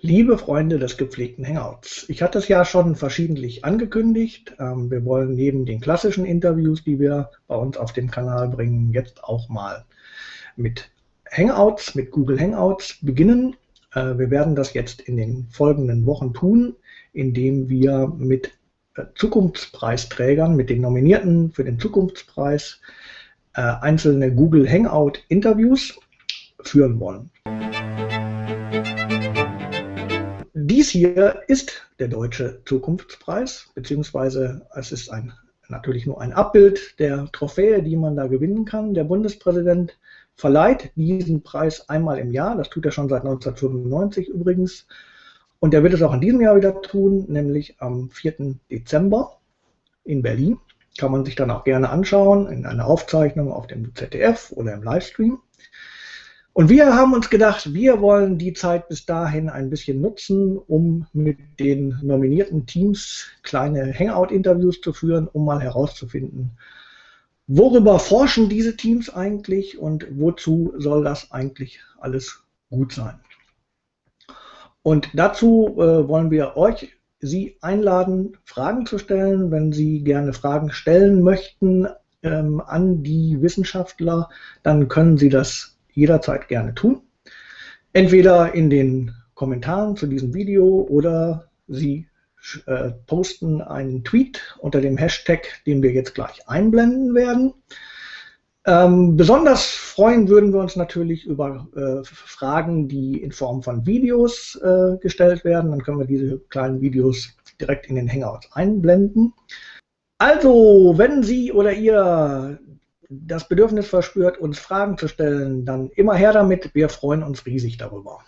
Liebe Freunde des gepflegten Hangouts, ich hatte es ja schon verschiedentlich angekündigt. Ähm, wir wollen neben den klassischen Interviews, die wir bei uns auf dem Kanal bringen, jetzt auch mal mit Hangouts, mit Google Hangouts beginnen. Äh, wir werden das jetzt in den folgenden Wochen tun, indem wir mit äh, Zukunftspreisträgern, mit den Nominierten für den Zukunftspreis äh, einzelne Google Hangout Interviews führen wollen. Dies hier ist der Deutsche Zukunftspreis, beziehungsweise es ist ein, natürlich nur ein Abbild der Trophäe, die man da gewinnen kann. Der Bundespräsident verleiht diesen Preis einmal im Jahr, das tut er schon seit 1995 übrigens, und er wird es auch in diesem Jahr wieder tun, nämlich am 4. Dezember in Berlin. Kann man sich dann auch gerne anschauen in einer Aufzeichnung auf dem ZDF oder im Livestream. Und wir haben uns gedacht, wir wollen die Zeit bis dahin ein bisschen nutzen, um mit den nominierten Teams kleine Hangout-Interviews zu führen, um mal herauszufinden, worüber forschen diese Teams eigentlich und wozu soll das eigentlich alles gut sein. Und dazu äh, wollen wir euch, Sie einladen, Fragen zu stellen. Wenn Sie gerne Fragen stellen möchten ähm, an die Wissenschaftler, dann können Sie das jederzeit gerne tun. Entweder in den Kommentaren zu diesem Video oder Sie äh, posten einen Tweet unter dem Hashtag, den wir jetzt gleich einblenden werden. Ähm, besonders freuen würden wir uns natürlich über äh, Fragen, die in Form von Videos äh, gestellt werden. Dann können wir diese kleinen Videos direkt in den Hangouts einblenden. Also, wenn Sie oder ihr das Bedürfnis verspürt, uns Fragen zu stellen, dann immer her damit. Wir freuen uns riesig darüber.